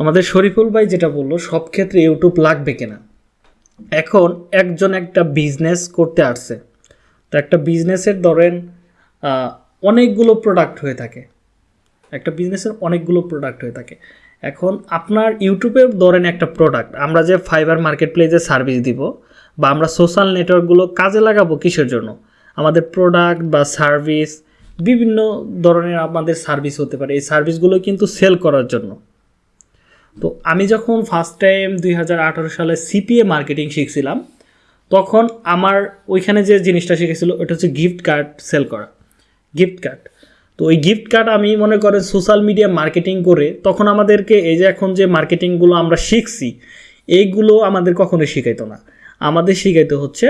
আমাদের শরীফুল ভাই যেটা বলল, সব ক্ষেত্রে ইউটিউব লাগবে কিনা? এখন একজন একটা বিজনেস করতে আসছে। তো একটা বিজনেসের ধরেন অনেকগুলো প্রোডাক্ট হয়ে থাকে। একটা বিজনেসের অনেকগুলো প্রোডাক্ট হয়ে থাকে। এখন আপনার ইউটিউবের ধরেন একটা প্রোডাক্ট আমরা যে ফাইবার মার্কেট প্লেসে সার্ভিস দিব, বা আমরা সোশ্যাল নেটওয়ার্কগুলো কাজে লাগাবো কিসের জন্য? আমাদের প্রোডাক্ট বা সার্ভিস বিভিন্ন ধরনের আমাদের সার্ভিস হতে পারে। এই সার্ভিসগুলো কিন্তু সেল করার জন্য। তো আমি যখন ফার্স্ট টাইম দুই হাজার আঠেরো সালে সিপিএ মার্কেটিং শিখছিলাম, তখন আমার ওইখানে যে জিনিসটা শিখেছিল ওটা হচ্ছে গিফট কার্ড সেল করা। গিফট কার্ড তো ওই গিফট কার্ড আমি মনে করেন সোশ্যাল মিডিয়া মার্কেটিং করে, তখন আমাদেরকে এই যে এখন যে মার্কেটিংগুলো আমরা শিখছি, এইগুলো আমাদের কখনোই শিখাইতো না। আমাদের শিখাইতে হচ্ছে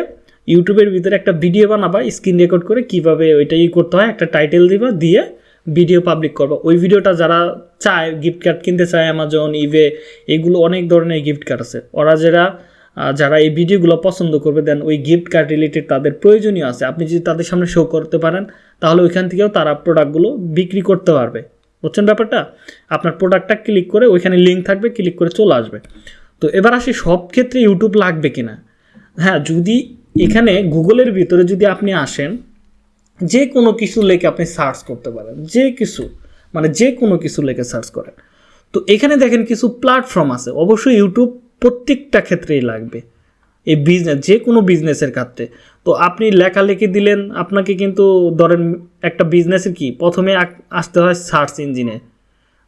ইউটিউবের ভিতরে একটা ভিডিও বানাবা স্ক্রিন রেকর্ড করে কীভাবে ওইটা ই করতে হয়, একটা টাইটেল দিবা, দিয়ে ভিডিও পাবলিক করবা। ওই ভিডিওটা যারা চায় গিফট কার্ড কিনতে চায় অ্যামাজন ইভে এগুলো অনেক ধরনের গিফট কার্ড আছে। ওরা যারা যারা এই ভিডিওগুলো পছন্দ করবে দেন ওই গিফট কার্ড রিলেটেড তাদের প্রয়োজনীয় আছে। আপনি যদি তাদের সামনে শো করতে পারেন, তাহলে ওইখান থেকেও তারা প্রোডাক্টগুলো বিক্রি করতে পারবে। বুঝছেন ব্যাপারটা? আপনার প্রোডাক্টটা ক্লিক করে ওইখানে লিঙ্ক থাকবে ক্লিক করে চলে আসবে। তো এবার আসি, সব ক্ষেত্রে ইউটিউব লাগবে কিনা? হ্যাঁ যদি এখানে গুগলের ভিতরে যদি আপনি আসেন যে কোনো কিছু লেখে আপনি সার্চ করতে পারেন, যে কিছু মানে যে কোনো কিছু লেখে সার্চ করেন। তো এখানে দেখেন কিছু প্ল্যাটফর্ম আছে, অবশ্যই ইউটিউব প্রত্যেকটা ক্ষেত্রেই লাগবে। এই বিজনেস যে কোনো বিজনেসের ক্ষেত্রে। তো আপনি লেখালেখি দিলেন, আপনাকে কিন্তু ধরেন একটা বিজনেসের কি, প্রথমে আসতে হয় সার্চ ইঞ্জিনে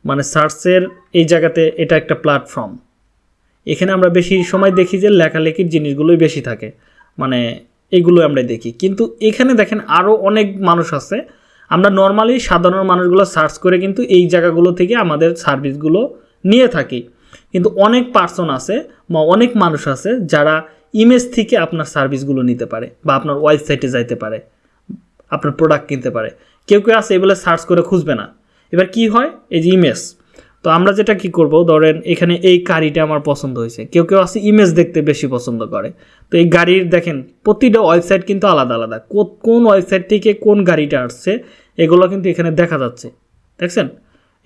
মানে সার্চের এই জায়গাতে এটা একটা প্ল্যাটফর্ম এখানে আমরা বেশি সময় দেখি যে লেখালেখির জিনিসগুলোই বেশি থাকে। মানে এগুলো আমরা দেখি। কিন্তু এখানে দেখেন আরও অনেক মানুষ আছে। আমরা নর্মালি সাধারণ মানুষগুলো সার্চ করে কিন্তু এই জায়গাগুলো থেকে আমাদের সার্ভিসগুলো নিয়ে থাকি। কিন্তু অনেক পার্সন আছে বা অনেক মানুষ আছে যারা ইমেজ থেকে আপনার সার্ভিসগুলো নিতে পারে বা আপনার ওয়েবসাইটে যাইতে পারে, আপনার প্রোডাক্ট কিনতে পারে। কেউ কেউ আছে এগুলো সার্চ করে খুঁজবে না। এবার কি হয়? এই যে ইমেজ তো আমরা যেটা কি করব, ধরেন এখানে এই গাড়িটা আমার পছন্দ হয়েছে। কেউ কেউ আছে ইমেজ দেখতে বেশি পছন্দ করে। তো এই গাড়ির দেখেন, প্রতিটা ওয়েবসাইট কিন্তু আলাদা আলাদা। কোন ওয়েবসাইট থেকে কোন গাড়িটা আসছে, এগুলো কিন্তু এখানে দেখা যাচ্ছে। দেখছেন?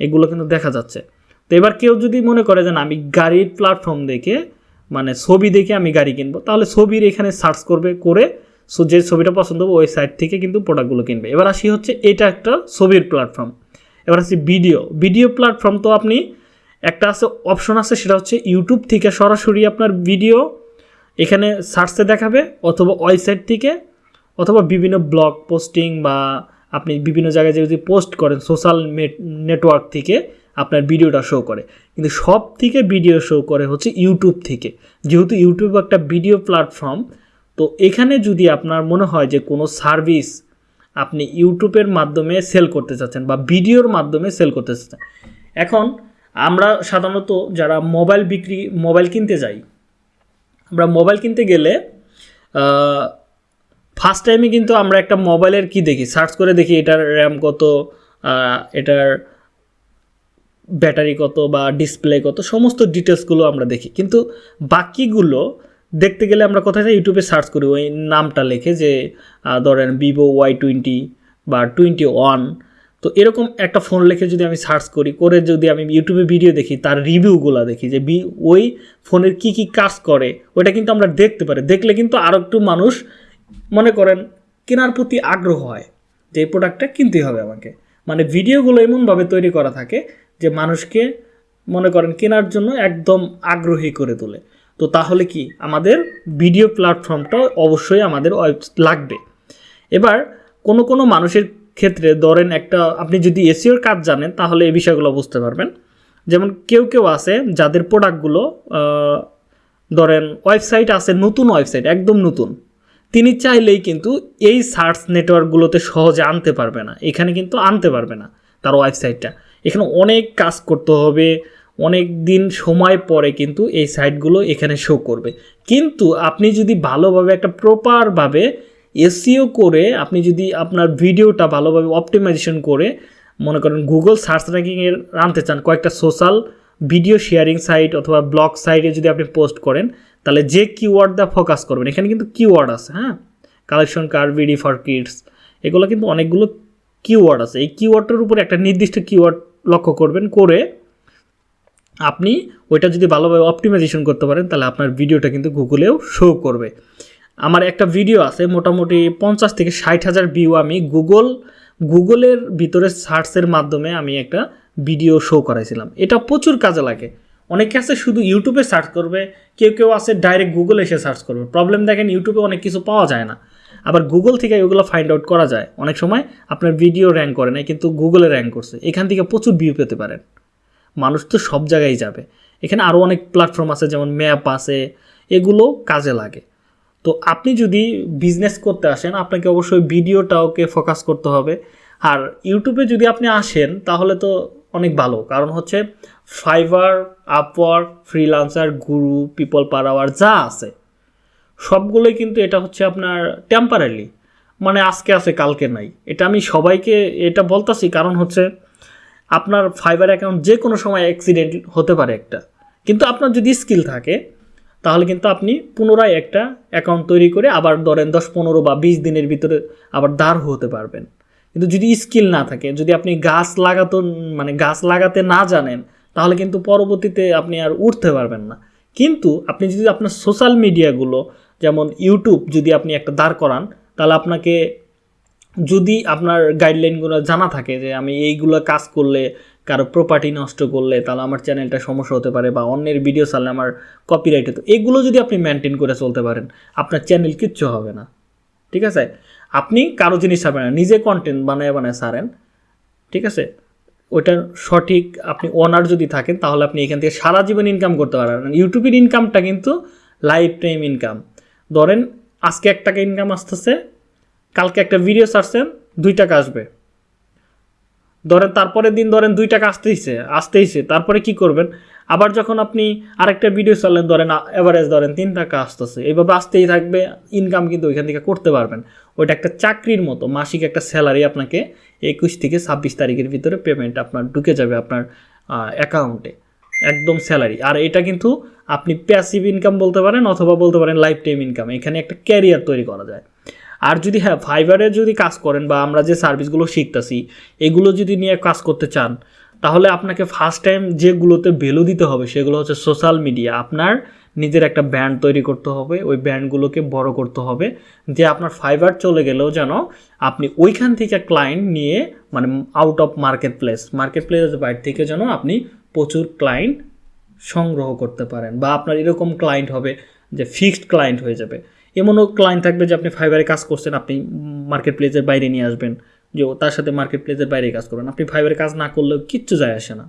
এগুলো কিন্তু দেখা যাচ্ছে। তো এবার কেউ যদি মনে করে যে আমি গাড়ির প্ল্যাটফর্ম দেখে মানে ছবি দেখে আমি গাড়ি কিনবো, তাহলে ছবির এখানে সার্চ করবে, করে যে ছবিটা পছন্দ হবে, ওই সাইট থেকে কিন্তু প্রোডাক্টগুলো কিনবে। এবার আসি হচ্ছে, এটা একটা ছবির প্ল্যাটফর্ম এবার আসি ভিডিও। ভিডিও প্ল্যাটফর্ম তো আপনি একটা আছে অপশন আছে, সেটা হচ্ছে ইউটিউব থেকে সরাসরি আপনার ভিডিও এখানে সার্চে দেখাবে, অথবা ওয়েবসাইট থেকে, অথবা বিভিন্ন ব্লগ পোস্টিং বা আপনি বিভিন্ন জায়গায় যদি পোস্ট করেন সোশ্যাল নেটওয়ার্ক থেকে আপনার ভিডিওটা শো করে। কিন্তু সব থেকে ভিডিও শো করে হচ্ছে ইউটিউব থেকে। যেহেতু ইউটিউব একটা ভিডিও প্ল্যাটফর্ম তো এখানে যদি আপনার মনে হয় যে কোনো সার্ভিস আপনি ইউটিউবের মাধ্যমে সেল করতে চাচ্ছেন বা ভিডিওর মাধ্যমে সেল করতে চাচ্ছেন। এখন আমরা সাধারণত যারা মোবাইল বিক্রি, মোবাইল কিনতে যাই, আমরা মোবাইল কিনতে গেলে ফার্স্ট টাইমে কিন্তু আমরা একটা মোবাইলের কি দেখি? সার্চ করে দেখি এটার র্যাম কত এটার ব্যাটারি কত বা ডিসপ্লে কত, সমস্ত ডিটেলসগুলো আমরা দেখি। কিন্তু বাকিগুলো দেখতে গেলে আমরা কোথায় যাই? ইউটিউবে সার্চ করি, ওই নামটা লেখে যে ধরেন ভিভো ওয়াই টোয়েন্টি বা টোয়েন্টি ওয়ান তো এরকম একটা ফোন লেখে যদি আমি সার্চ করি, করে যদি আমি ইউটিউবে ভিডিও দেখি, তার রিভিউগুলো দেখি, যে বি, ওই ফোনের কি কি কাজ করে, ওইটা কিন্তু আমরা দেখতে পারি। দেখলে কিন্তু আরও একটু মানুষ মনে করেন কেনার প্রতি আগ্রহ হয় যে, এই প্রোডাক্টটা কিনতেই হবে আমাকে। মানে ভিডিওগুলো এমনভাবে তৈরি করা থাকে যে, মানুষকে মনে করেন কেনার জন্য একদম আগ্রহী করে তোলে। তো তাহলে কি আমাদের ভিডিও প্ল্যাটফর্মটা অবশ্যই আমাদের লাগবে। এবার কোনো কোনো মানুষের ক্ষেত্রে ধরেন একটা, আপনি যদি এসিওর কাজ জানেন, তাহলে এই বিষয়গুলো বুঝতে পারবেন। যেমন কেউ কেউ আছে যাদের প্রোডাক্টগুলো ধরেন ওয়েবসাইট আছে, নতুন ওয়েবসাইট একদম নতুন। তিনি চাইলেই কিন্তু এই সার্চ নেটওয়ার্কগুলোতে সহজে আনতে পারবে না। এখানে কিন্তু আনতে পারবে না তার ওয়েবসাইটটা এখানে অনেক কাজ করতে হবে অনেক দিন সময় পরে কিন্তু এই সাইটগুলো এখানে শো করবে। কিন্তু আপনি যদি ভালোভাবে একটা প্রপারভাবে এসিও করে আপনি যদি আপনার ভিডিওটা ভালোভাবে অপটিমাইজেশন করে, মনে করেন গুগল সার্চ র্যাঙ্কিংয়ের আনতে চান, কয়েকটা সোশ্যাল ভিডিও শেয়ারিং সাইট অথবা ব্লগ সাইটে যদি আপনি পোস্ট করেন, তাহলে যে কিওয়ার্ড দা ফোকাস করবেন, এখানে কিন্তু কিওয়ার্ড আছে হ্যাঁ? Collection car V D for kids এগুলো কিন্তু অনেকগুলো কিওয়ার্ড আছে। এই কিওয়ার্ডটার উপরে একটা নির্দিষ্ট কিওয়ার্ড লক্ষ্য করবেন করে আপনি ওইটা যদি ভালোভাবে অপটিমাইজেশন করতে পারেন, তাহলে আপনার ভিডিওটা কিন্তু গুগলেও শো করবে। আমার একটা ভিডিও আছে, মোটামুটি পঞ্চাশ থেকে ষাট হাজার ভিউ আমি গুগল, গুগলের ভিতরে সার্চের মাধ্যমে আমি একটা ভিডিও শো করাইছিলাম। এটা প্রচুর কাজে লাগে। অনেকে আছে শুধু ইউটিউবে সার্চ করবে, কেউ কেউ আছে ডাইরেক্ট গুগলে এসে সার্চ করবে। প্রবলেম দেখেন ইউটিউবে অনেক কিছু পাওয়া যায় না। আবার গুগল থেকে ওগুলো ফাইন্ড আউট করা যায়। অনেক সময় আপনার ভিডিও র্যাঙ্ক করে না কিন্তু গুগলে র্যাঙ্ক করছে। এখান থেকে প্রচুর ভিউ পেতে পারেন। মানুষ তো সব জায়গায় যাবে। এখানে আরও অনেক প্ল্যাটফর্ম আছে, যেমন ম্যাপ আছে, এগুলো কাজে লাগে। তো আপনি যদি বিজনেস করতে আসেন, আপনাকে অবশ্যই ভিডিওটাওকে ফোকাস করতে হবে। আর ইউটিউবে যদি আপনি আসেন, তাহলে তো অনেক ভালো। কারণ হচ্ছে Fiverr Upwork Freelancer Guru PeoplePerHour যা আছে, সবগুলোই কিন্তু এটা হচ্ছে আপনার টেম্পারারি মানে আজকে আছে, কালকে নাই। এটা আমি সবাইকে এটা বলতাছি, কারণ হচ্ছে আপনার ফাইবার অ্যাকাউন্ট যে কোনো সময় অ্যাক্সিডেন্ট হতে পারে একটা। কিন্তু আপনার যদি স্কিল থাকে, তাহলে কিন্তু আপনি পুনরায় একটা অ্যাকাউন্ট তৈরি করে আবার ধরেন দশ, পনেরো বা বিশ দিনের ভিতরে আবার দাঁড় হতে পারবেন। কিন্তু যদি স্কিল না থাকে, যদি আপনি গাছ লাগাতো মানে গাছ লাগাতে না জানেন, তাহলে কিন্তু পরবর্তীতে আপনি আর উঠতে পারবেন না। কিন্তু আপনি যদি আপনার সোশ্যাল মিডিয়াগুলো যেমন ইউটিউব যদি আপনি একটা দাঁড় করান, তাহলে আপনাকে যদি আপনার গাইডলাইনগুলো জানা থাকে যে আমি এইগুলো কাজ করলে, কারও প্রপার্টি নষ্ট করলে, তাহলে আমার চ্যানেলটা সমস্যা হতে পারে বা অন্যের ভিডিও চালে আমার কপিরাইট হতো এগুলো যদি আপনি মেনটেন করে চলতে পারেন, আপনার চ্যানেল কিচ্ছু হবে না। ঠিক আছে? আপনি কারও জিনিস ছাড়বেন না, নিজে কন্টেন্ট বানায় বানায় সারেন ঠিক আছে? ওইটার সঠিক আপনি ওনার যদি থাকেন, তাহলে আপনি এখান থেকে সারা জীবন ইনকাম করতে পারেন ইউটিউবের ইনকামটা কিন্তু লাইফ টাইম ইনকাম ধরেন আজকে এক টাকা ইনকাম আসতেছে কালকে একটা ভিডিও ছাড়ছেন, দুই টাকা আসবে। ধরেন তারপরের দিন ধরেন দুই টাকা আসতেইছে আসতেইছে, তারপরে কি করবেন? আবার যখন আপনি আরেকটা ভিডিও চাললেন ধরেন অ্যাভারেজ ধরেন তিন টাকা আসতেছে এইভাবে আসতেই থাকবে ইনকাম কিন্তু ওইখান থেকে করতে পারবেন। ওইটা একটা চাকরির মতো, মাসিক একটা স্যালারি আপনাকে একুশ থেকে ছাব্বিশ তারিখের ভিতরে পেমেন্ট আপনার ঢুকে যাবে আপনার অ্যাকাউন্টে একদম স্যালারি আর এটা কিন্তু আপনি প্যাসিভ ইনকাম বলতে পারেন অথবা বলতে পারেন লাইফ টাইম ইনকাম এখানে একটা ক্যারিয়ার তৈরি করা যায়। আর যদি হ্যাঁ ফাইবারে যদি কাজ করেন বা আমরা যে সার্ভিসগুলো শিখতেছি, এগুলো যদি নিয়ে কাজ করতে চান, তাহলে আপনাকে ফার্স্ট টাইম যেগুলোতে ভ্যালু দিতে হবে সেগুলো হচ্ছে সোশ্যাল মিডিয়া আপনার নিজের একটা ব্যান্ড তৈরি করতে হবে, ওই ব্যান্ডগুলোকে বড় করতে হবে, যে আপনার ফাইবার চলে গেলেও যেন আপনি ওইখান থেকে ক্লায়েন্ট নিয়ে মানে আউট অফ মার্কেট প্লেস মার্কেট প্লেসের বাইরে থেকে যেন আপনি প্রচুর ক্লায়েন্ট সংগ্রহ করতে পারেন বা আপনার এরকম ক্লায়েন্ট হবে যে ফিক্সড ক্লায়েন্ট হয়ে যাবে। এমনও ক্লায়েন্ট থাকবে যে আপনি ফাইবারে কাজ করছেন, আপনি মার্কেট প্লেসের বাইরে নিয়ে আসবেন, যে তার সাথে মার্কেট প্লেসের বাইরে কাজ করবেন। আপনি ফাইবারে কাজ না করলেও কিচ্ছু যায় আসে না।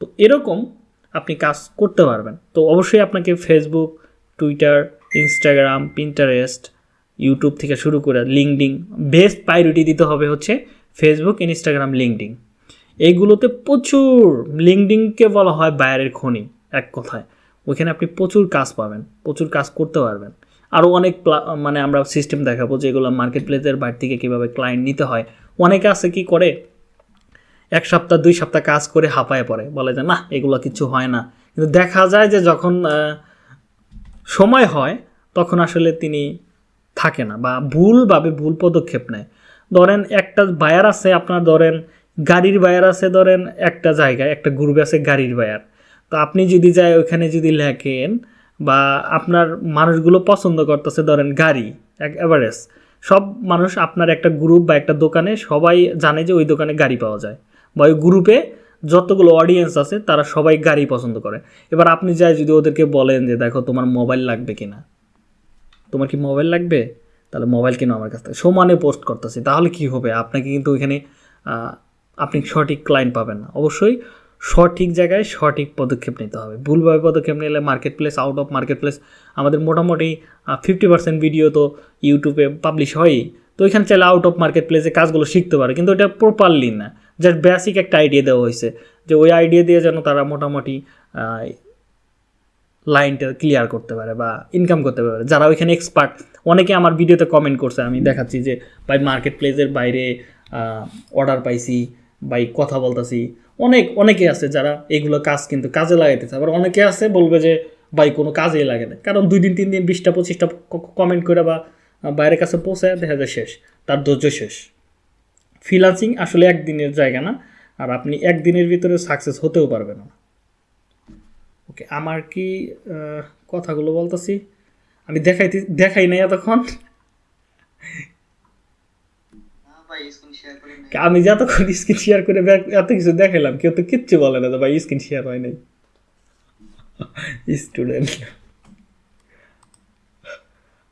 তো এরকম আপনি কাজ করতে পারবেন। তো অবশ্যই আপনাকে Facebook Twitter Instagram Pinterest YouTube থেকে শুরু করে লিঙ্কডিং বেস্ট প্রায়োরিটি দিতে হবে হচ্ছে ফেসবুক ইনস্টাগ্রাম লিঙ্কডিং এইগুলোতে প্রচুর লিঙ্কডিংকে বলা হয় বাইরের খনি, এক কথায়। ওইখানে আপনি প্রচুর কাজ পাবেন, প্রচুর কাজ করতে পারবেন। আরও অনেক মানে আমরা সিস্টেম দেখাবো যেগুলো মার্কেট প্লেসের বাইরে থেকে কীভাবে ক্লায়েন্ট নিতে হয়। অনেকে আছে কি করে, এক সপ্তাহ, দুই সপ্তাহ কাজ করে হাঁপায় পড়ে। বলে যে, না, এগুলো কিছু হয় না। কিন্তু দেখা যায় যে যখন সময় হয়, তখন আসলে তিনি থাকে না বা ভুলভাবে ভুল পদক্ষেপ নেয়। ধরেন একটা বায়ার আছে, আপনার ধরেন গাড়ির বায়ার আছে, ধরেন একটা জায়গায়, একটা গ্রুপে আছে গাড়ির বায়ার তো আপনি যদি যায় ওইখানে যদি লেখেন বা আপনার মানুষগুলো পছন্দ করতেছে, ধরেন গাড়ি, এক অ্যাভারেজ সব মানুষ আপনার একটা গ্রুপ বা একটা দোকানে সবাই জানে যে ওই দোকানে গাড়ি পাওয়া যায় বা ওই গ্রুপে যতগুলো অডিয়েন্স আছে তারা সবাই গাড়ি পছন্দ করে। এবার আপনি যাই যদি ওদেরকে বলেন যে, দেখো, তোমার মোবাইল লাগবে কিনা? তোমার কি মোবাইল লাগবে? তাহলে মোবাইল কিনো আমার কাছ থেকে। সমানে পোস্ট করতেছি, তাহলে কি হবে? আপনাকে কিন্তু ওইখানে আপনি সঠিক ক্লায়েন্ট পাবেন না। অবশ্যই সঠিক জায়গায় সঠিক পদক্ষেপ নিতে হবে। ভুলভাবে পদক্ষেপ নিলে marketplace out of marketplace আমাদের মোটামুটি ফিফটি পার্সেন্ট ভিডিও তো ইউটিউবে পাবলিশ হয়ই। তো ওইখানে চাইলে আউট অফ মার্কেট প্লেসে কাজগুলো শিখতে পারে, কিন্তু এটা প্রপারলি না। জাস্ট বেসিক একটা আইডিয়া দেওয়া হয়েছে যে ওই আইডিয়া দিয়ে যেন তারা মোটামুটি লাইনটা ক্লিয়ার করতে পারে বা ইনকাম করতে পারে। যারা ওইখানে এক্সপার্ট অনেকে আমার ভিডিওতে কমেন্ট করছে, আমি দেখাচ্ছি যে, ভাই মার্কেট প্লেসের বাইরে অর্ডার পাইছি বাই কথা বলতেছি। অনেক, অনেকে আছে যারা এগুলো কাজ কিন্তু কাজে লাগাইতেছে আবার অনেকে আছে বলবে যে, ভাই, কোনো কাজেই লাগে না। কারণ দুই দিন, তিন দিন, বিশটা, পঁচিশটা কমেন্ট করে বা বাইরের কাছে পৌঁছায় দেখা যায় শেষ। তার ধৈর্য শেষ। ফ্রিলান্সিং আসলে একদিনের জায়গা না, আর আপনি একদিনের ভিতরে সাকসেস হতেও পারবেন না। ওকে আমার কি কথাগুলো বলতেছি? আমি দেখাইতে, দেখাই নাই এতক্ষণ না ভাই স্ক্রিন শেয়ার করে নেই আমি যতক্ষণ স্ক্রিন শেয়ার করে এত কিছু দেখাইলাম কেউ তো কিচ্ছু বলে না যে ভাই স্ক্রিন শেয়ার হয় নাই। স্টুডেন্ট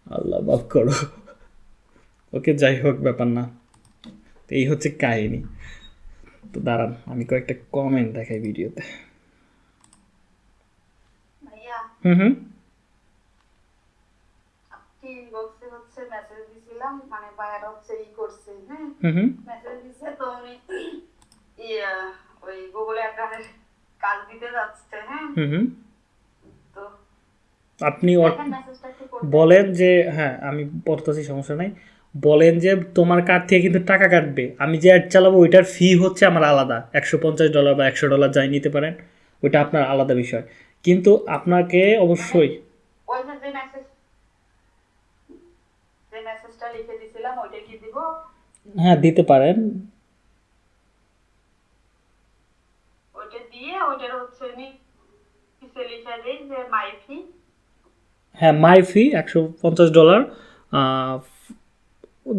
আল্লাহ মাফ করো। ওকে যাই হোক ব্যাপার না। তো এই হচ্ছে কাহিনী। তো দাঁড়ান আমি কয়েকটা কমেন্ট দেখাই ভিডিওতে। হুম হুম। হচ্ছে মেসেজ দিছিলাম মানে ভাইয়ার হচ্ছে ই করছে হ্যাঁ? হুম হুম। মেসেজ উনি ইয়া ওই গুগল অ্যাকাউন্টের কাজ দিতে যাচ্ছে হ্যাঁ? হুম হুম। তো আপনি একটু বলেন যে হ্যাঁ আমি পড়তেছি সমস্যা নাই। বলেন যে তোমার কার্ড থেকে কিন্তু টাকা কাটবে। আমি যে অ্যাড চালাবো ওইটার ফি হচ্ছে আমার আলাদা। একশো পঞ্চাশ ডলার বা একশো ডলার যাই নিতে পারেন ওইটা আপনার আলাদা বিষয়। কিন্তু আপনাকে অবশ্যই ওই যে যে মেসেজ যে মেসেজটা লিখে দিছিলাম ওইটা কি দিব? হ্যাঁ দিতে পারেন ওইটা হ্যাঁ মাই ফি একশো পঞ্চাশ ডলার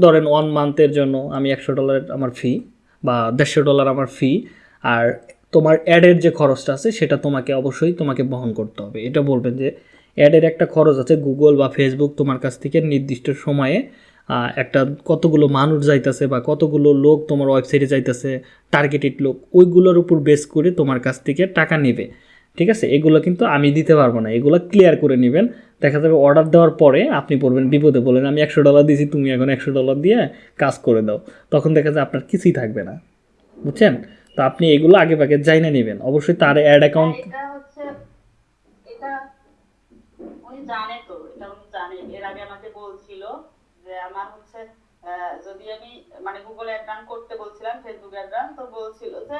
ধরেন ওয়ান মান্থের জন্য আমি একশো ডলার আমার ফি বা দেড়শো ডলার আমার ফি আর তোমার অ্যাডের যে খরচটা আছে, সেটা তোমাকে অবশ্যই তোমাকে বহন করতে হবে। এটা বলবেন যে অ্যাডের একটা খরচ আছে গুগল বা ফেসবুক তোমার কাছ থেকে নির্দিষ্ট সময়ে একটা কতগুলো মানুষ যাইতেছে বা কতগুলো লোক তোমার ওয়েবসাইটে যাইতেছে টার্গেটেড লোক ওইগুলোর উপর বেস করে তোমার কাছ থেকে টাকা নেবে। ঠিক আছে? এগুলো কিন্তু আমি দিতে পারব না। এগুলো ক্লিয়ার করে নেবেন। দেখা যাবে অর্ডার দেওয়ার পরে আপনি পড়বেন বিপদে বলেন আমি একশো ডলার দিয়েছি তুমি এখন একশো ডলার দিয়ে কাজ করে দাও। তখন দেখা যায় আপনার কিছুই থাকবে না। বুঝছেন? তো আপনি এগুলো আগে ভাগে যাই না নেবেন। অবশ্যই তার অ্যাড অ্যাকাউন্ট জানে তো এটা উনি জানে। এর আগে আমাকে বলছিল যে আমার হচ্ছে যদি আমি মানে গুগল অ্যাকাউন্ট করতে বলছিলাম ফেসবুক অ্যাকাউন্ট তো বলছিল যে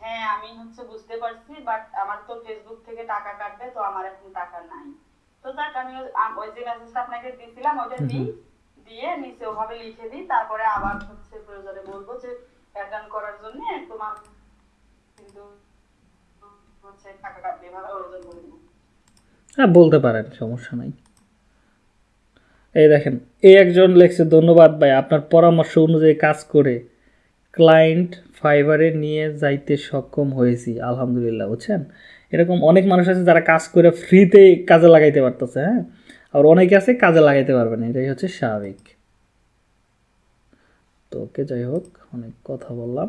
হ্যাঁ আমি হচ্ছে বুঝতে পারছি বাট আমার তো ফেসবুক থেকে টাকা কাটবে তো আমার এখন টাকা নাই। তো যাক আমি ওই- যে মেসেজটা আপনাকে দিয়েছিলাম ওটা দিই দিয়ে নিচে ওভাবে লিখে দিই তারপরে আবার হচ্ছে প্রয়োজনে বলব যে অ্যাকাউন্ট করার জন্য তোমার কিন্তু হচ্ছে টাকা কাটবে এভাবে প্রয়োজন বলে হ্যাঁ বলতে পারেন সমস্যা নাই। এই দেখেন, এই একজন লেখছে, ধন্যবাদ ভাই, আপনার পরামর্শ অনুযায়ী কাজ করে ক্লায়েন্ট ফাইবারে নিয়ে যাইতে সক্ষম হয়েছি, আলহামদুলিল্লাহ। বুঝছেন? এরকম অনেক মানুষ আছে যারা কাজ করে ফ্রিতে কাজে লাগাইতে পারতেছে হ্যাঁ? আর অনেকে আছে কাজে লাগাইতে পারবে না, এটাই হচ্ছে স্বাভাবিক। তো ওকে, যাই হোক, অনেক কথা বললাম।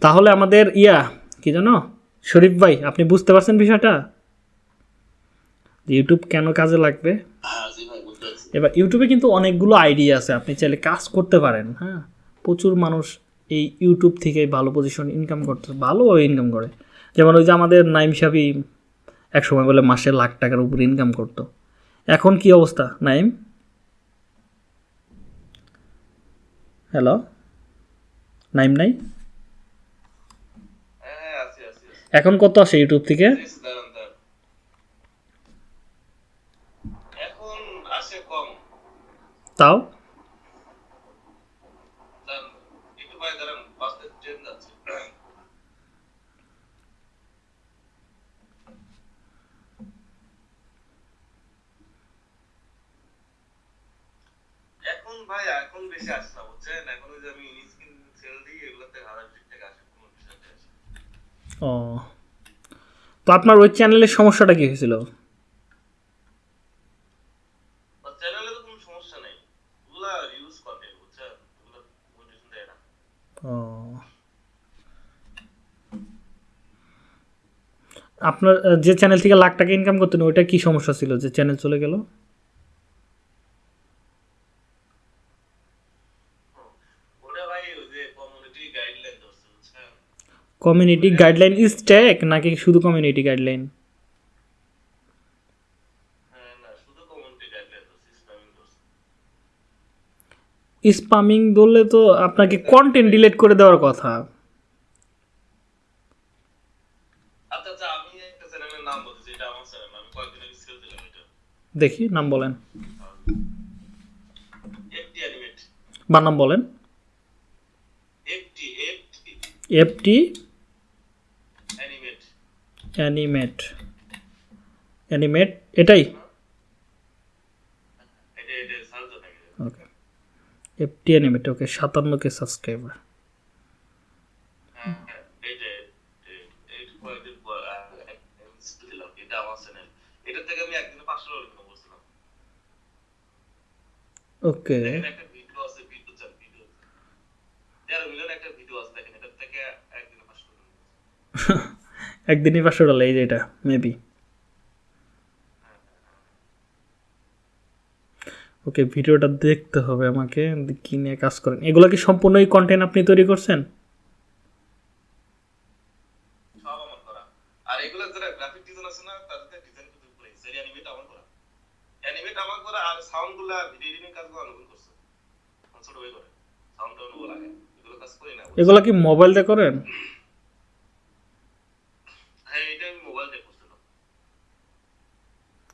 তাহলে আমাদের ইয়া, কি জানো শরীফ ভাই, আপনি বুঝতে পারছেন বিষয়টা? ইউটিউব কেন কাজে লাগবে? এবার ইউটিউবে কিন্তু অনেকগুলো আইডিয়া আছে আপনি চাইলে কাজ করতে পারেন হ্যাঁ? প্রচুর মানুষ এই ইউটিউব থেকে ভালো পজিশন ইনকাম করতে ভালো ইনকাম করে। যেমন ওই যে আমাদের নাইম সাবি এক সময় বলে মাসে লাখ টাকার উপর ইনকাম করতো। এখন কি অবস্থা নাইম? হ্যালো নাইম নাই? হ্যাঁ এখন কত আসে ইউটিউব থেকে Please দাঁড়ান দাঁড়ান এখন আসে কম তাও? ভাই এখন বেশি আসছে বুঝছেন? এখন ওই যে আমি স্কিন সেল দিই এগুলোতে হাজার দুই টাকা আসে কোনো আসে ও। তো আপনার ওই চ্যানেলের সমস্যাটা কি হয়েছিল বা চ্যানেলে তো কোনো সমস্যা নেই ওগুলা ইউজ করে বুঝছেন ওগুলো মোটিভেশন দেয় না ও আপনার যে চ্যানেল থেকে লাখ টাকা ইনকাম করতেন, ওইটা কি সমস্যা ছিল যে চ্যানেল চলে গেল? কমিউনিটি গাইডলাইন ইজ টেক নাকি শুধু কমিউনিটি গাইডলাইন স্পামিং ধরলে তো আপনাকে কন্টেন্ট ডিলিট করে দেওয়ার কথা। দেখি নাম বলেন। বা নাম বলেন। এফটি অ্যানিমেট অ্যানিমেট এটাই? ওকে এফটি অ্যানিমেট ওকে সাতান্ন কে সাবস্ক্রাইবার হ্যাঁ এই যে এই- এই কয়েকদিন পর আহ, এক- দিলাম এটা আমার চ্যানেল এটা থেকে আমি একদিনে পাঁচশো ডলার ইনকাম করছিলাম ওকে একটা ভিডিও আছে ভিডিও চার ভিডিও মিলিয়ন একটা ভিডিও আছে দেখেন এটা থেকে একদিনে পাঁচশো ডলার একদিনই পাঁচশো ডলার এই যে এটা মেবি ওকে ভিডিওটা দেখতে হবে আমাকে কি নিয়ে কাজ করেন। এগুলো কি সম্পূর্ণই কন্টেন্ট আপনি তৈরি করছেন সব আমার করা আর এগুলো যারা গ্রাফিক ডিজাইন আছে না তাদের ডিজাইন কিন্তু করে সেরি অ্যানিমেট আমার করা অ্যানিমেট আমার করা আর সাউন্ডগুলা ভিডিও এডিটিং কাজগুলো অনুকূল করছে। ছোট ভাই করে। সাউন্ডটা অনুকূল লাগে এগুলো কাজ করি না। এগুলো কি মোবাইল দিয়ে করেন? হ্যাঁ এটা আমি মোবাইল দিয়ে করছিলাম।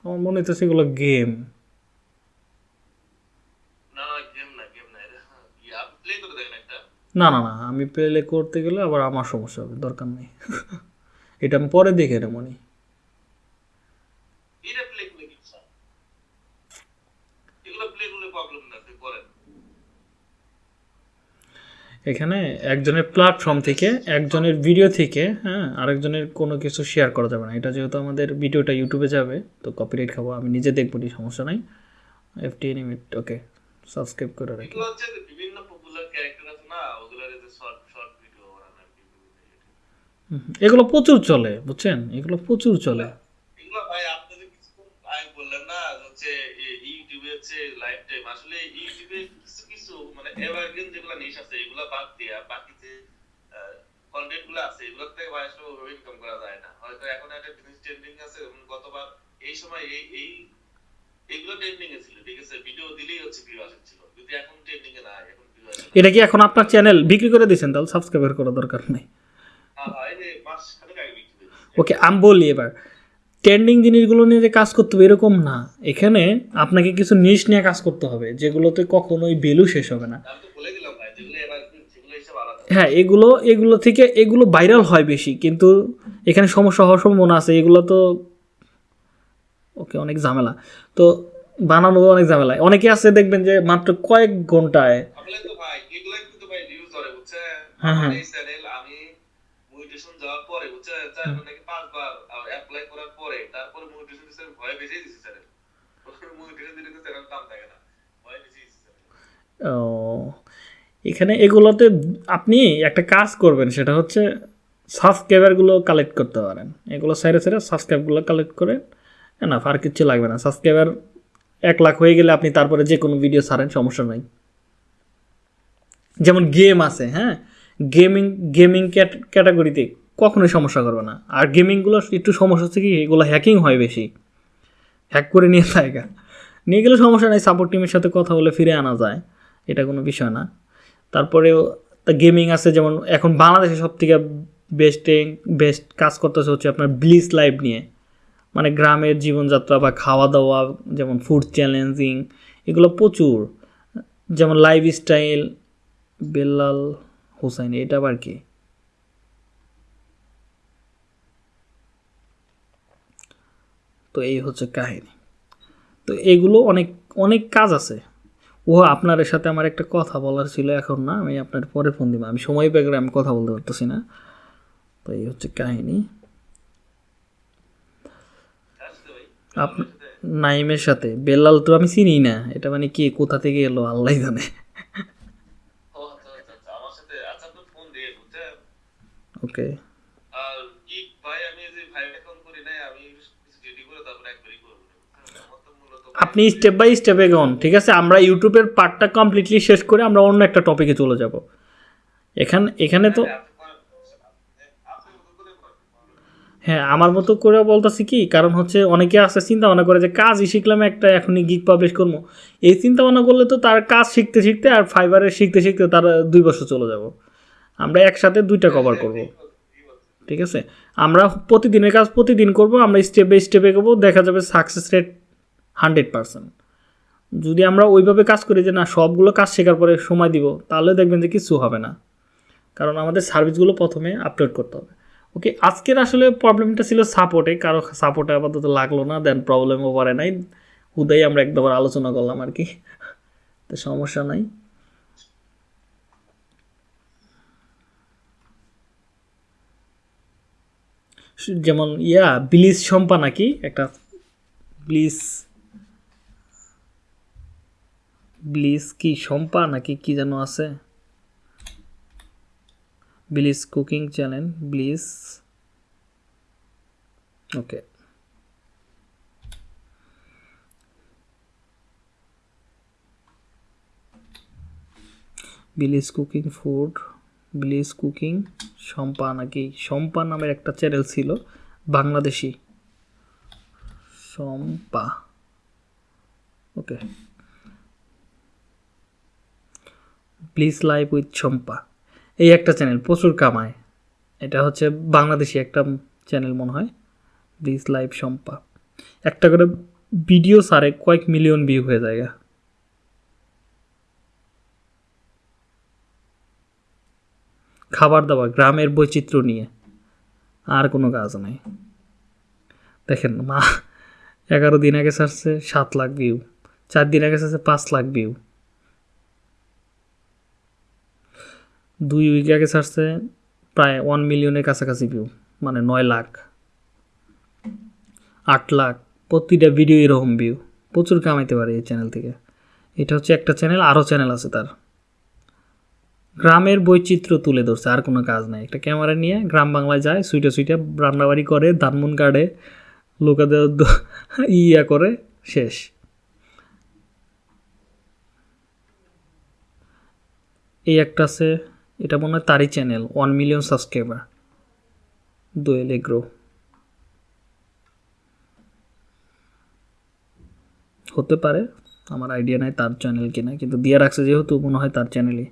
আমার মনে হচ্ছে এগুলো গেম। না না এটা ইয়া না আমি প্লে করতে গেলে আবার আমার সমস্যা হবে দরকার নেই। এটা আমি পরে দেখে নেব মনে এটা প্লে করে কি স্যার এগুলো প্লে করলে প্রবলেম না আপনি করেন এখানে একজনের প্ল্যাটফর্ম থেকে একজনের ভিডিও থেকে হ্যাঁ আরেকজনের কোনো কিছু শেয়ার করা যাবে না। এটা যেহেতু আমাদের ভিডিওটা ইউটিউবে যাবে তো কপিরাইট খাব আমি নিজে দেখব নি সমস্যা নাই। এফটি এনিমেট ওকে সাবস্ক্রাইব করে রাখি। এগুলো বিভিন্ন পপুলার ক্যারেক্টার আছে না যে শর্ট শর্ট ভিডিও বানানো আর কি বিভিন্ন ইউটিউবে। হুম, এগুলো প্রচুর চলে বুঝছেন? এগুলো প্রচুর চলে। এগুলো ভাই আপনি কিছুক্ষণ বললেন না হচ্ছে ইউটিউবে হচ্ছে লাইভ টাইম আসলে ইউটিউবে কিছু কিছু মানে এভারগ্রিন যেগুলো নিশ আছে এগুলো বাদ দিয়া বাকি যে কন্টেন্টগুলো আছে এগুলোর থেকে আসলে ওভাবে ইনকাম করা যায় না। হয়তো এখন একটা জিনিস ট্রেন্ডিং আছে গতবার এই সময় এই এই এগুলো ট্রেন্ডিং এ ছিল ঠিক আছে? ভিডিও দিলেই হচ্ছে ভিউ আসছিল যদি এখন ট্রেন্ডিং এ নাই এখন এটা কি এখন আপনার চ্যানেল বিক্রি করে দিয়েছেন তাহলে সাবস্ক্রাইবার করার দরকার নেই? হ্যাঁ হ্যাঁ ওকে আমি বলি এবার। ট্রেন্ডিং জিনিসগুলো নিয়ে যে কাজ করতে হবে এরকম না। এখানে আপনাকে কিছু নিশ নিয়ে কাজ করতে হবে যেগুলোতে কখনোই ভ্যালু শেষ হবে না। হ্যাঁ এগুলো এগুলো থেকে এগুলো ভাইরাল হয় বেশি কিন্তু এখানে সমস্যা হওয়ার সম্ভাবনা আছে এগুলো তো ওকে অনেক ঝামেলা। তো বানানো অনেক ঝামেলা। অনেকে আছে দেখবেন যে মাত্র কয়েক ঘন্টায় হ্যাঁ তো ভাই এগুলাই কিন্তু ভাই নিউজ ধরে বুঝছেন হ্যাঁ, হ্যাঁ। আমার এই চ্যানেল আমি মনিটেশন যাওয়ার পরে বুঝছেন চারবার নাকি পাঁচবার অ্যাপ্লাই করার পরে তারপরে মনিটেশন দিতে ভয় বেশি দিছি চ্যানেল মনিটেশন দিলে তো চ্যানেল দাম থাকে না ভয় বেশি দিছি channel। ও, এখানে এগুলোতে আপনি একটা কাজ করবেন, সেটা হচ্ছে সাবস্ক্রাইবারগুলো কালেক্ট করতে পারেন। এগুলো সাইডে সাইডে সাবস্ক্রাইবগুলো কালেক্ট করে না আর কিচ্ছু লাগবে না। সাবস্ক্রাইবার এক লাখ হয়ে গেলে আপনি তারপরে যে কোনো ভিডিও ছাড়েন, সমস্যা নাই। যেমন গেম আছে হ্যাঁ? গেমিং গেমিং ক্যাটাগরিতে কখনোই সমস্যা করবে না। আর গেমিংগুলো একটু সমস্যা হচ্ছে কি, এগুলো হ্যাকিং হয় বেশি। হ্যাক করে নিয়ে জায়গা নিয়ে গেলে সমস্যা নেই সাপোর্ট টিমের সাথে কথা বলে ফিরে আনা যায়। এটা কোনো বিষয় না। তারপরেও গেমিং আছে যেমন এখন বাংলাদেশে সব থেকে বেস্টে বেস্ট কাজ করতেছে হচ্ছে আপনার ব্লিস লাইফ নিয়ে। মানে গ্রামের জীবনযাত্রা বা খাওয়া দাওয়া যেমন ফুড চ্যালেঞ্জিং এগুলো প্রচুর। যেমন লাইফ স্টাইল বেল্লাল হোসাইন এটা আবার কি? তো এই হচ্ছে কাহিনী। তো এগুলো অনেক অনেক কাজ আছে। ও আপনার সাথে আমার একটা কথা বলার ছিল এখন না আমি আপনার পরে ফোন দিব। আমি সময় পেয়ে গেলে আমি কথা বলতে পারতেছি না। তো এই হচ্ছে কাহিনী। নাইমের সাথে বেল্লাল তো আমি চিনি না এটা মানে কি কোথা থেকে এলো আল্লাহ জানে। ও আচ্ছা আচ্ছা আচ্ছা আমার সাথে আচ্ছা আপনি ফোন দিয়ে বুঝছেন ওকে আর কি ভাই আমি এই যে ভাই অ্যাকাউন্ট করি নাই আমি কিছু রেডি করে তারপরে একবারই করব বুঝছেন? আমার তো মূলত আপনি স্টেপ বাই স্টেপ এগোন ঠিক আছে? আমরা ইউটিউবের পার্টটা কমপ্লিটলি শেষ করে আমরা অন্য একটা টপিকে চলে যাব। এখানে এখানে তো। হ্যাঁ আমার মতো করে বলতেছি কি? কারণ হচ্ছে অনেকে আছে চিন্তা ভাবনা করে যে কাজই শিখলাম একটা, এখনই গিগ পাবলিশ করব। এই চিন্তা ভাবনা করলে তো তার কাজ শিখতে শিখতে আর ফাইবারে শিখতে শিখতে তার দুই বছর চলে যাব। আমরা একসাথে দুইটা কভার করব। ঠিক আছে? আমরা প্রতিদিনের কাজ প্রতিদিন করব, আমরা স্টেপ বাই স্টেপ এগোবো দেখা যাবে সাকসেস রেট হান্ড্রেড পার্সেন্ট। যদি আমরা ওইভাবে কাজ করি যে না, সবগুলো কাজ শেখার পরে সময় দিব, তাহলে দেখবেন যে কিছু হবে না। কারণ আমাদের সার্ভিসগুলো প্রথমে আপলোড করতে হবে। ওকে আজকের আসলে প্রবলেমটা ছিল সাপোর্টে কারও সাপোর্টে আপাতত লাগল না দেন প্রবলেম ওভারে নাই। হুদাই আমরা একবার আলোচনা করলাম আর কি। তো সমস্যা নাই। যেমন ইয়া ব্লিজ শম্পা নাকি? একটা ব্লিজ ব্লিজ কি শম্পা নাকি কি যেন আছে? Bliss cooking channel, Bliss. Okay. Bliss cooking food Bliss cooking Shampa নাকি, শম্পা নামের একটা চ্যানেল ছিল, Bangladeshi. Shampa. Okay. Please live with Shampa এই একটা চ্যানেল প্রচুর কামায়। এটা হচ্ছে বাংলাদেশি একটা চ্যানেল মনে হয়। প্লিজ লাইভ শম্পা একটা করে ভিডিও সারে কয়েক মিলিয়ন ভিউ হয়ে যায় খাবার দাবার, গ্রামের বৈচিত্র্য নিয়ে। আর কোনো কাজ নাই। দেখেন মা, এগারো দিন আগে ছাড়ছে সাত লাখ ভিউ চার দিন আগে ছাড়ছে পাঁচ লাখ ভিউ দুই উইক আগে ছাড়ছে প্রায় ওয়ান মিলিয়নের কাছাকাছি ভিউ মানে নয় লাখ, আট লাখ, প্রতিটা ভিডিও এরকম ভিউ প্রচুর কামাইতে পারে এই চ্যানেল থেকে। এটা হচ্ছে একটা চ্যানেল আরও চ্যানেল আছে তার। গ্রামের বৈচিত্র্য তুলে ধরছে, আর কোনো কাজ নাই। একটা ক্যামেরা নিয়ে গ্রাম বাংলায় যায়, সুইটে সুইটে রান্নাবাড়ি করে, ধানমুন কাটে, লোকেদের ইয়া করে, শেষ। এই একটা আছে এটা মনে হয় তারই channel one million subscriber Doyel Agro. হতে পারে আমার আইডিয়া নাই তার চ্যানেল কিনা কিন্তু দিয়ে রাখছে যেহেতু মনে হয় তার চ্যানেলই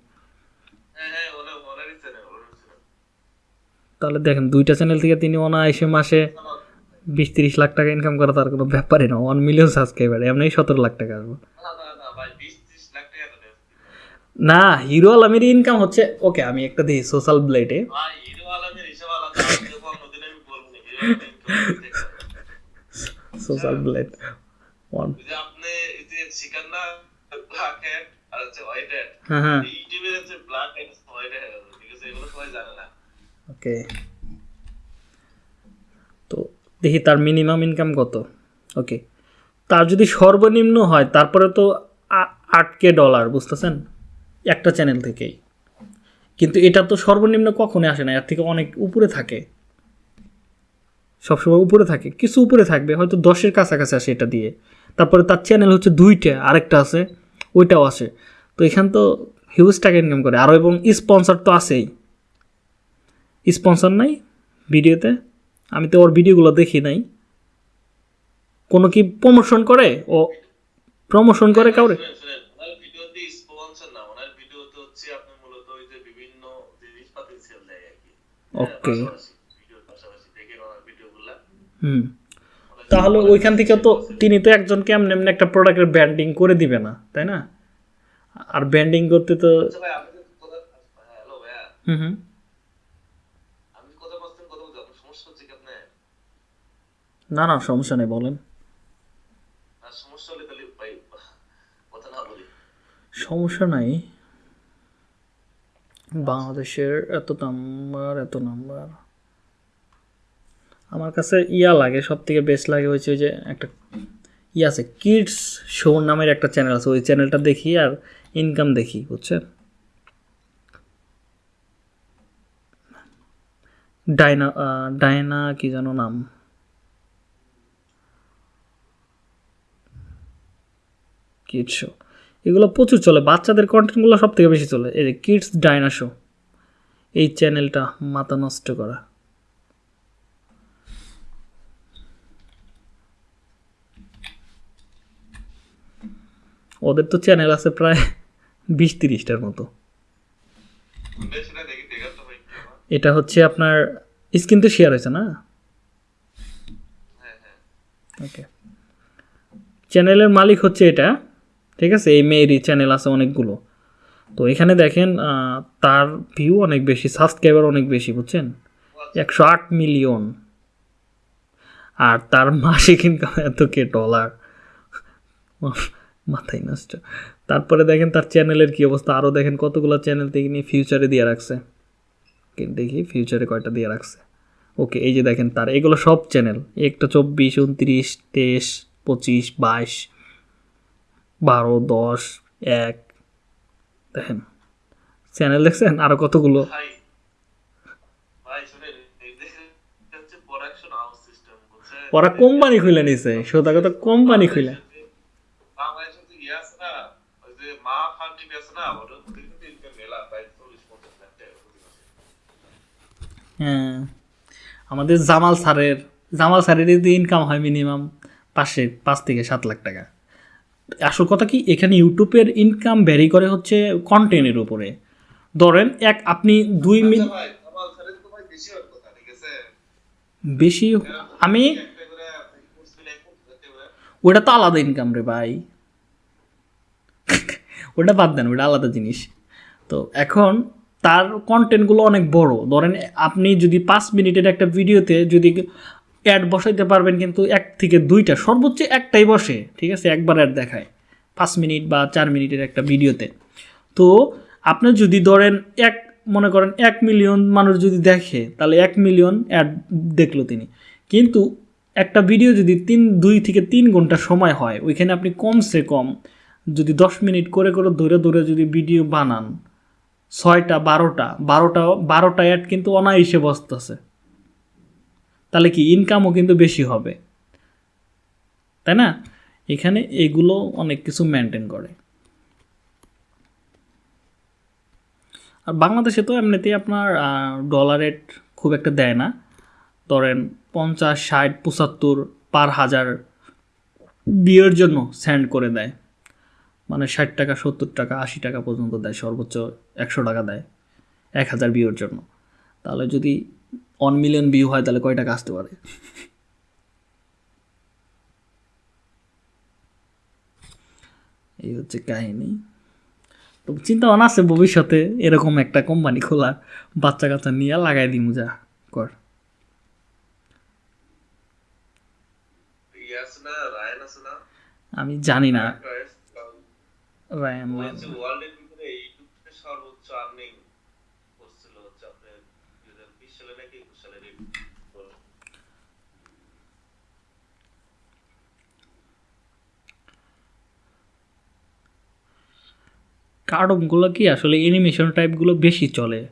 হ্যাঁ হ্যাঁ তাহলে দেখেন দুইটা চ্যানেল থেকে তিনি অনায়াসে মাসে বিশ তিরিশ লাখ টাকা ইনকাম করা তার কোনো ব্যাপারই না ওয়ান মিলিয়ন সাবস্ক্রাইবার এমনি সতেরো লাখ টাকা আসবে না না না ভাই বিশ ত্রিশ লাখ টাকা তো দেয়। না হিরো আলমের ইনকাম হচ্ছে ওকে আমি একটা দিই সোশ্যাল ব্লেডে। সোশ্যাল ব্লেড ওয়ান আপনি যে শিকার না ব্ল্যাক হ্যাট আর হচ্ছে হোয়াইট হ্যাট হ্যাঁ হ্যাঁ। ইউটিউবের হচ্ছে ব্ল্যাক হ্যাট হোয়াইট হ্যাট ঠিক এগুলো সবাই জানে না। ওকে তো দেখি তার মিনিমাম ইনকাম কত। ওকে তার যদি সর্বনিম্ন হয় তারপরে তো আ- আট কে ডলার বুঝতেছেন? একটা চ্যানেল থেকেই। কিন্তু এটা তো সর্বনিম্ন কখনোই আসে না, এর থেকে অনেক উপরে থাকে। সবসময় উপরে থাকে, কিছু উপরে থাকবে, হয়তো দশের কাছাকাছি আসে এটা দিয়ে। তারপরে তার চ্যানেল হচ্ছে দুইটা, আরেকটা আছে, ওইটাও আসে। তো এখান তো হিউজ টাকা ইনকাম করে আরও এবং স্পন্সর তো আছেই। স্পন্সর নাই ভিডিওতে, আমি তো ওর ভিডিওগুলো দেখি নাই। কোনো কি প্রমোশন করে? ও প্রমোশন করে কাউরে শুনেন শুনেন ওনার ভিডিওতে স্পন্সর না ওনার ভিডিওতে হচ্ছে আপনি মূলত ওই যে বিভিন্ন জিনিসপাতি সেল দেয় আর কি। ওকে ভিডিওর পাশাপাশি দেখে ওনার ভিডিওগুলা হুম। তাহলে ওইখান থেকে তো তিনি তো একজনকে এমনি এমনি একটা প্রোডাক্টের ব্র্যান্ডিং করে দিবে না তাই না? আর ব্র্যান্ডিং করতে তো আচ্ছা ভাই আপনি যে কথা হ্যালো ভাইয়া। হুম হুম। বলছেন না না সমস্যা নেই বলেন আর সমস্যা হলে তাহলে ভাই কথা না বলি সমস্যা নাই। বাংলাদেশের এত নাম্বার এত নাম্বার আমার কাছে ইয়া লাগে সব থেকে বেস্ট লাগে ওই যে একটা ইয়ে আছে কিডস শো নামের একটা চ্যানেল আছে, ওই চ্যানেলটা দেখি আর ইনকাম দেখি, বুঝছেন? ডাইনা ডায়না কি যেন নাম? কিডস শো এগুলো প্রচুর চলে। বাচ্চাদের কন্টেন্টগুলো সব থেকে বেশি চলে। এই যে কিডস ডায়না শো এই চ্যানেলটা মাথা নষ্ট করা। ওদের তো চ্যানেল আছে প্রায় বিশ তিরিশটার মতো। এটা হচ্ছে আপনার স্ক্রিন তো শেয়ার হয়েছে না? হ্যাঁ হ্যাঁ। ওকে চ্যানেলের মালিক হচ্ছে এটা। ঠিক আছে? এই মেয়েরই চ্যানেল আছে অনেকগুলো। তো এখানে দেখেন তার ভিউ অনেক বেশি সাবস্ক্রাইবার অনেক বেশি, বুঝছেন? একশো আট মিলিয়ন আর তার মাসিক ইনকাম এত কে ডলার মাথায় নষ্ট। তারপরে দেখেন, তার চ্যানেলের কি অবস্থা? আরও দেখেন, কতগুলো চ্যানেল নিয়ে ফিউচারে দিয়ে রাখছে। দেখি ফিউচারে কয়টা দিয়ে রাখছে? ওকে, এই যে দেখেন তার, এগুলো সব চ্যানেল একটা চব্বিশ, উনত্রিশ, তেইশ, পঁচিশ, বাইশ। বারো দশ এক দেখেন। চ্যানেল দেখছেন? আরও কতগুলো? ওরা কোম্পানি খুলে নিছে। সোজা কথা কোম্পানি খুলে। ইয়ে। হ্যাঁ। আমাদের জামাল স্যারের জামাল স্যারের যদি ইনকাম হয় মিনিমাম পাঁচশে পাঁচ থেকে সাত লাখ টাকা। আসল কথা কি এখানে ইউটিউবের ইনকাম ভ্যারি করে হচ্ছে কন্টেন্টের উপরে। ধরেন এক আপনি দুই মিনিট আচ্ছা ভাই বেশি আমি ওটা তো আলাদা ইনকাম রে ভাই। ওটা বাদ দেন ওটা আলাদা জিনিস। তো এখন তার কন্টেন্টগুলো অনেক বড়। ধরেন আপনি যদি পাঁচ মিনিটের একটা ভিডিওতে যদি অ্যাড বসাইতে পারবেন কিন্তু এক থেকে দুইটা, সর্বোচ্চ একটাই বসে, ঠিক আছে? একবার অ্যাড দেখায়, পাঁচ মিনিট বা চার মিনিটের একটা ভিডিওতে। তো আপনি যদি ধরেন এক, মনে করেন এক মিলিয়ন মানুষ যদি দেখে, তাহলে এক মিলিয়ন অ্যাড দেখল তিনি। কিন্তু একটা ভিডিও যদি তিন, দুই থেকে তিন ঘণ্টা সময় হয়, ওইখানে আপনি কমসে কম যদি দশ মিনিট করে করে ধরে ধরে যদি ভিডিও বানান, ছয়টা, বারোটা বারোটা বারোটা অ্যাড কিন্তু অনায়াসে বসতেছে। তাহলে কি ইনকামও কিন্তু বেশি হবে। তাই না? এখানে এগুলো অনেক কিছু মেনটেন করে। আর বাংলাদেশে তো এমনিতেই আপনার ডলার রেট খুব একটা দেয় না। ধরেন পঞ্চাশ, ষাট, পঁচাত্তর পার হাজার বিয়ের জন্য স্যান্ড করে দেয়। মানে ষাট টাকা, সত্তর টাকা, আশি টাকা পর্যন্ত দেয়, সর্বোচ্চ একশো টাকা দেয়। এক হাজার বিয়ের জন্য। তাহলে যদি ওয়ান মিলিয়ন ভিউ হয় তাহলে কয় টাকা আসতে পারে? এই হচ্ছে কাহিনী। তো চিন্তা ভাবনা আছে ভবিষ্যতে এরকম একটা কোম্পানি খোলার বাচ্চা কাচ্চা নিয়ে লাগাই দিমু যা কর। ইয়ে আমি জানি না। রায়ন রায়ান হচ্ছে ওয়ার্ল্ডের ভিতরে ইউটিউবে সর্বোচ্চ আর্নিং করছিল হচ্ছে আপনার বিশ নাকি একুশ কার্টুনগুলো কি আসলে অ্যানিমেশন টাইপগুলো বেশি চলে?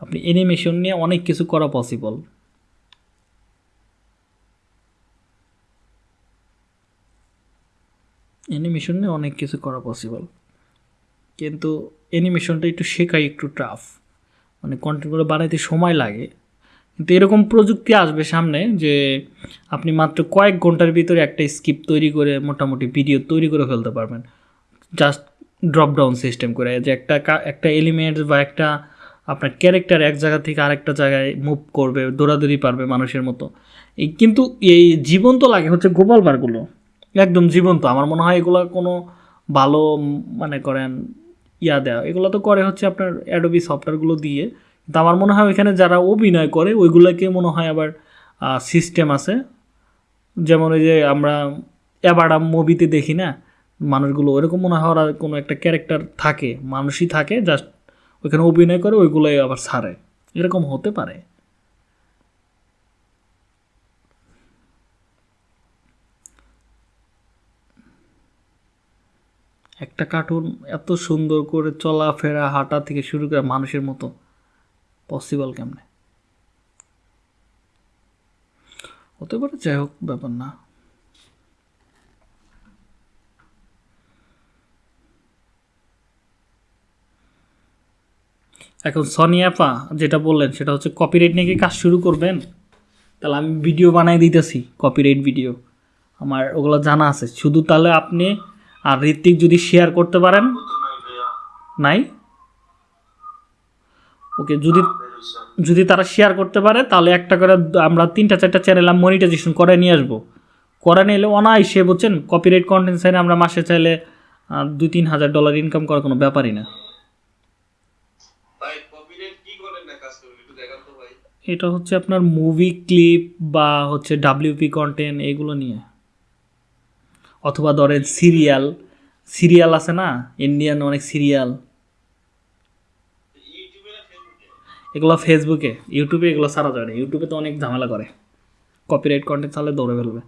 আপনি অ্যানিমেশন নিয়ে অনেক কিছু করা পসিবল অ্যানিমেশন নিয়ে অনেক কিছু করা পসিবল কিন্তু অ্যানিমেশনটা একটু শেখাই একটু টাফ মানে কন্টেন্টগুলো বানাইতে সময় লাগে। কিন্তু এরকম প্রযুক্তি আসবে সামনে যে আপনি মাত্র কয়েক ঘণ্টার ভিতরে একটা স্কিপ তৈরি করে মোটামুটি ভিডিও তৈরি করে ফেলতে পারবেন। জাস্ট ড্রপ ডাউন সিস্টেম করে, যে একটা একটা এলিমেন্ট বা একটা আপনার ক্যারেক্টার এক জায়গা থেকে আরেকটা জায়গায় মুভ করবে, দৌড়াদৌড়ি পারবে মানুষের মতো। এই কিন্তু এই জীবন্ত লাগে হচ্ছে গোপাল বারগুলো একদম জীবন্ত। আমার মনে হয় এগুলো কোনো ভালো মানে করেন ইয়া দেওয়া এগুলো তো করে হচ্ছে আপনার অ্যাডোবি সফটওয়্যারগুলো দিয়ে। কিন্তু আমার মনে হয় ওইখানে যারা অভিনয় করে, ওইগুলোকে মনে হয় আবার সিস্টেম আছে। যেমন ওই যে আমরা অ্যাবাডাম মুভিতে দেখি না, মানুষগুলো, ওরকম মনে হয় ওরা কোনো একটা ক্যারেক্টার থাকে, মানুষই থাকে জাস্ট ওইখানে অভিনয় করে, ওইগুলোই আবার ছাড়ে। এরকম হতে পারে। একটা কার্টুন এত সুন্দর করে চলাফেরা, হাঁটা থেকে শুরু করে মানুষের মতো। পসিবল কেমনে? হতে পারে, যাই হোক, ব্যাপার না। এখন সনি অ্যাপা যেটা বললেন, সেটা হচ্ছে কপিরাইট নিয়ে কি কাজ শুরু করবেন? তাহলে আমি ভিডিও বানাই দিতেছি কপিরাইট ভিডিও আমার ওগুলো জানা আছে। শুধু তাহলে আপনি আর ঋত্বিক যদি শেয়ার করতে পারেন? নাই? ওকে যদি যদি তারা শেয়ার করতে পারে তাহলে একটা করে আমরা তিনটা চারটা চ্যানেল মনিটাইজেশন করে নিয়ে আসব। করে নিয়ে এলে অনায়াসে বুঝছেন? কপিরাইট কন্টেন্ট চাইলে আমরা মাসে চাইলে দুই তিন হাজার ডলার ইনকাম করার কোনো ব্যাপারই না। এটা হচ্ছে আপনার মুভি ক্লিপ বা হচ্ছে ডাব্লিউপি কন্টেন্ট এগুলো নিয়ে। অথবা ধরেন সিরিয়াল সিরিয়াল আছে না? ইন্ডিয়ান অনেক সিরিয়াল। এগুলো ফেসবুকে ইউটিউবে এগুলো সারা যায় না। ইউটিউবে তো অনেক ঝামেলা করে। কপিরাইট কন্টেন্ট তাহলে দৌড়ে ফেলবে।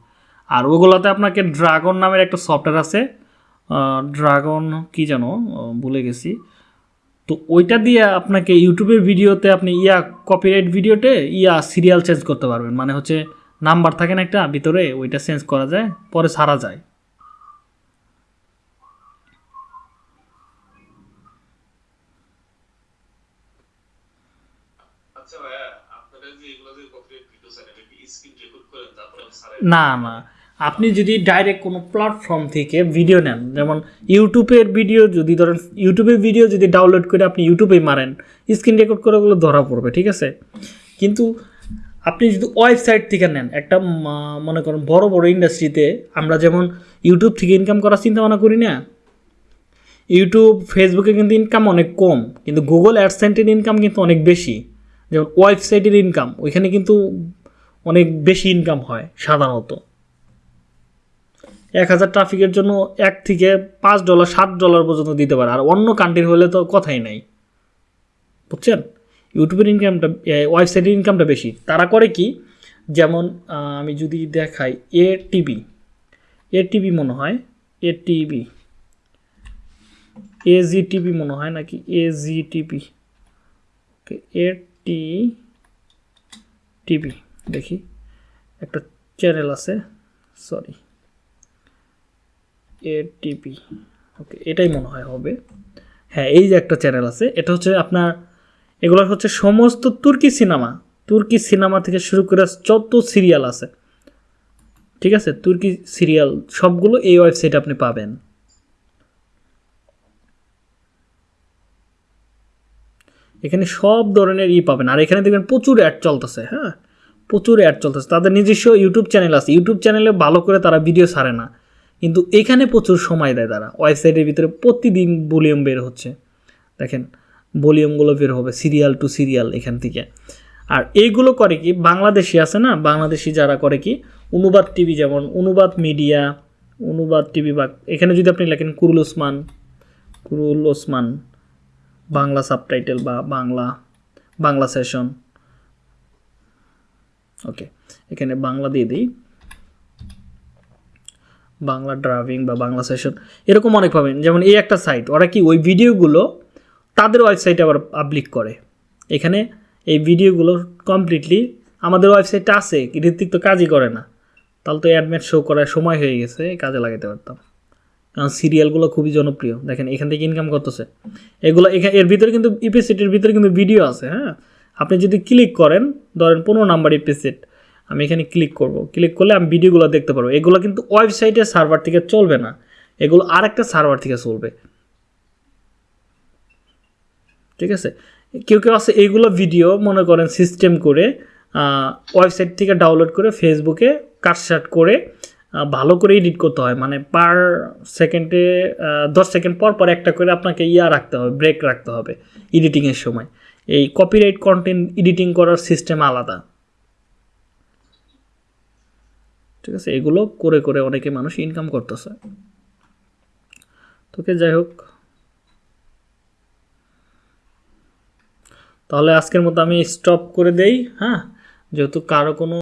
আর ওগুলোতে আপনাকে ড্রাগন নামের একটা সফটওয়্যার আছে। ড্রাগন কি আহ, ভুলে গেছি। তো ওইটা দিয়ে আপনাকে ইউটিউবের ভিডিওতে আপনি ইয়া কপিরাইট ভিডিওতে ইয়া সিরিয়াল চেঞ্জ করতে পারবেন। মানে হচ্ছে নাম্বার থাকে না একটা ভিতরে ওইটা চেঞ্জ করা যায় পরে সারা যায় আচ্ছা ভাইয়া আপনারা যে এগুলো যে কপিরাইট ভিডিও চান এটা কি স্ক্রিন রেকর্ড করেন তারপরে সারা না না। আপনি যদি ডাইরেক্ট কোনো প্ল্যাটফর্ম থেকে ভিডিও নেন, যেমন ইউটিউবের ভিডিও যদি ধরেন ইউটিউবের ভিডিও যদি ডাউনলোড করে আপনি ইউটিউবে মারেন স্ক্রিন রেকর্ড করে ওগুলো ধরা পড়বে, ঠিক আছে? কিন্তু আপনি যদি ওয়েবসাইট থেকে নেন, একটা মনে করেন বড় বড় ইন্ডাস্ট্রিতে আমরা যেমন ইউটিউব থেকে ইনকাম করার চিন্তা ভাবনা করি না। ইউটিউব ফেসবুকে কিন্তু ইনকাম অনেক কম, কিন্তু গুগল অ্যাডসেন্টের ইনকাম কিন্তু অনেক বেশি। যেমন ওয়েবসাইটের ইনকাম ওইখানে কিন্তু অনেক বেশি ইনকাম হয় সাধারণত। এক হাজার ট্রাফিকের জন্য এক থেকে পাঁচ ডলার সাত ডলার পর্যন্ত দিতে পারে। আর অন্য কান্ট্রির হলে তো কথাই নাই। বুঝছেন? ইউটিউবের ইনকামটা ওয়েবসাইটের ইনকামটা বেশি। তারা করে কি? যেমন আমি যদি দেখাই এ টিভি এ টিভি মনে হয় এ টিভি এ জি টিভি মনে হয় নাকি? এ জি টিভি এ টি টিভি দেখি। একটা চ্যানেল আছে সরি এটিপি ওকে এটাই মনে হয় হবে। হ্যাঁ এই যে একটা চ্যানেল আছে, এটা হচ্ছে আপনার এগুলো হচ্ছে সমস্ত তুর্কি সিনেমা তুর্কি সিনেমা থেকে শুরু করে যত সিরিয়াল আছে, ঠিক আছে? তুর্কি সিরিয়াল সবগুলো এই ওয়েবসাইটে আপনি পাবেন। এখানে সব ধরনের ই পাবেন, আর এখানে দেখবেন প্রচুর অ্যাড চলতেছে হ্যাঁ? প্রচুর অ্যাড চলতেছে। তাদের নিজস্ব ইউটিউব চ্যানেল আছে। ইউটিউব চ্যানেলে ভালো করে তারা ভিডিও ছাড়ে না। কিন্তু এখানে প্রচুর সময় দেয় তারা। ওয়েবসাইটের ভিতরে প্রতিদিন ভলিউম বের হচ্ছে। দেখেন ভলিউমগুলো বের হবে সিরিয়াল টু সিরিয়াল এখান থেকে। আর এইগুলো করে কি, বাংলাদেশি আছে না? বাংলাদেশি যারা করে কি, অনুবাদ টিভি যেমন অনুবাদ মিডিয়া অনুবাদ টিভি বা এখানে যদি আপনি লেখেন Kurul Osman Kurul Osman, Bangla subtitle বা বাংলা বাংলা সেশন ওকে এখানে বাংলা দিয়ে দিই। বাংলা ড্রাইভিং বা বাংলা সেশন এরকম অনেক পাবেন। যেমন এই একটা সাইট ওরা কি ওই ভিডিওগুলো তাদের ওয়েবসাইটে আবার পাবলিক করে। এখানে এই ভিডিওগুলো কমপ্লিটলি আমাদের ওয়েবসাইটে আছে, ঋত্বিক তো কাজই করে না। তাহলে তো অ্যাডমেট শো করার সময় হয়ে গেছে, কাজে লাগাতে পারতাম। কারণ সিরিয়ালগুলো খুবই জনপ্রিয়। দেখেন এখান থেকে ইনকাম করতেছে। এগুলো এখানে এর ভিতরে কিন্তু ইপিসিটির ভিতরে কিন্তু ভিডিও আছে হ্যাঁ? আপনি যদি ক্লিক করেন, ধরেন পনেরো নাম্বার ইপিসিট আমি এখানে ক্লিক করব। ক্লিক করলে আমি ভিডিওগুলো দেখতে পারব। এগুলো কিন্তু ওয়েবসাইটের সার্ভার থেকে চলবে না। এগুলো আরেকটা সার্ভার থেকে চলবে। ঠিক আছে? কেউ কেউ আছে এইগুলো ভিডিও মনে করেন সিস্টেম করে ওয়েবসাইট থেকে ডাউনলোড করে ফেসবুকে কাটসাট করে ভালো করে এডিট করতে হয়। মানে পার সেকেন্ডে দশ সেকেন্ড পর পর একটা করে আপনাকে ইয়া রাখতে হবে ব্রেক রাখতে হবে এডিটিংয়ের সময়। এই কপিরাইট কন্টেন্ট এডিটিং করার সিস্টেম আলাদা। ঠিক আছে, এগুলো করে করে অনেকে মানুষ ইনকাম করতেছে। তোকে যাই হোক। তাহলে আজকের মতো আমি স্টপ করে দেই হ্যাঁ? যেহেতু কারও কোনো